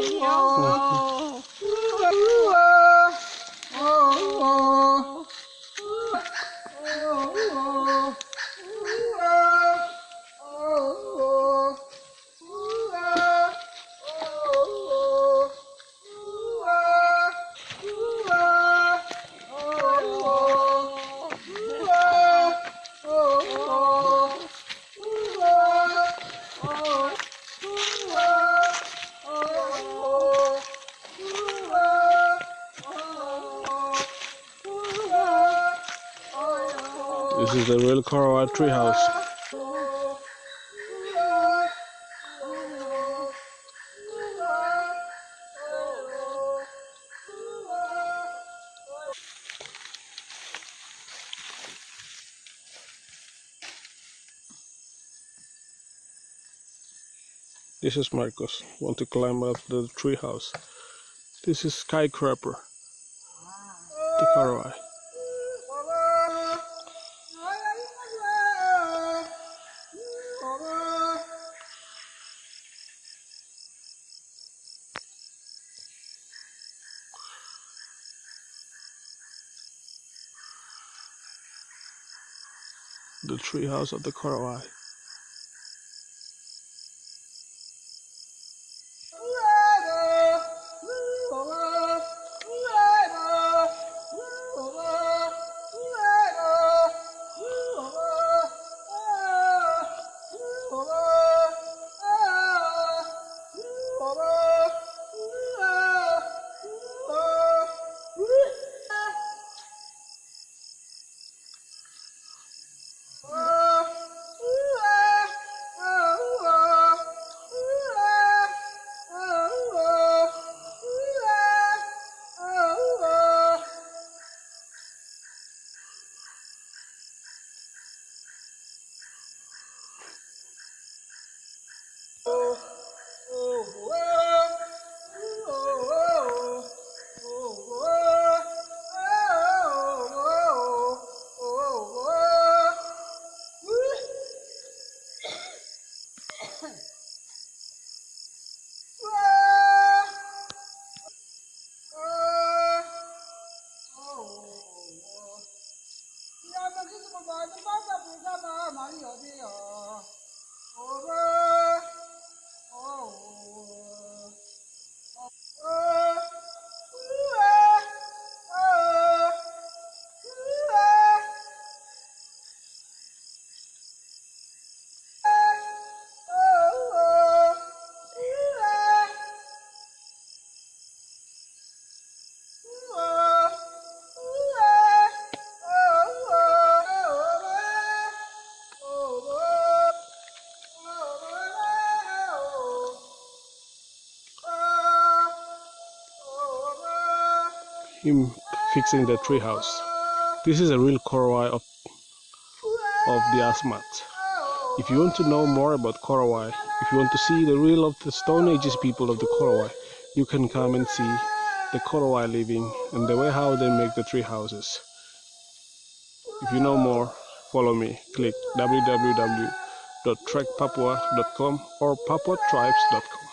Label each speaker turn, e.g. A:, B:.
A: Oh. This is the real Korowa treehouse. This is Marcos. Want to climb up the treehouse. This is skyscraper. The Korowa. The treehouse of the
B: 把那把那把那把那把那把那
A: Him fixing the treehouse. This is a real Korowai of, of the Asmat. If you want to know more about Korowai, if you want to see the real of the Stone Ages people of the Korowai, you can come and see the Korowai living and the way how they make the tree houses. If you know more, follow me. Click www.trekpapua.com or papuatribes.com.